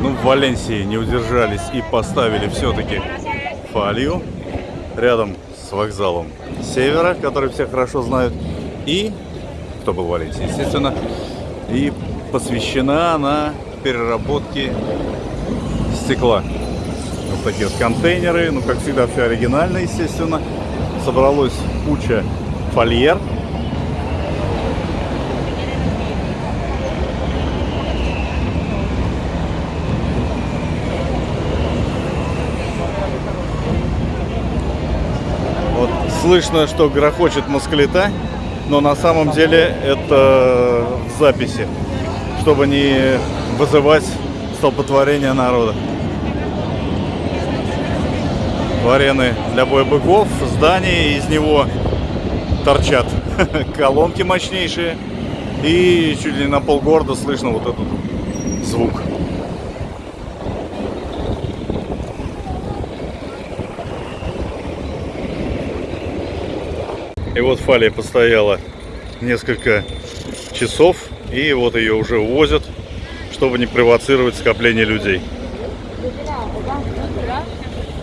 Ну, в Валенсии не удержались и поставили все-таки фалью рядом с вокзалом Севера, который все хорошо знают. И, кто был в Валенсии, естественно, и посвящена она переработке стекла. Вот такие вот контейнеры, ну, как всегда, все оригинально, естественно. Собралось куча фольер. Вот слышно, что грохочет москалита, но на самом деле это в записи, чтобы не вызывать столпотворение народа. Арены для боя быков, здание, из него торчат колонки мощнейшие. И чуть ли не на полгорода слышно вот этот звук. И вот фалия постояла несколько часов, и вот ее уже увозят, чтобы не провоцировать скопление людей.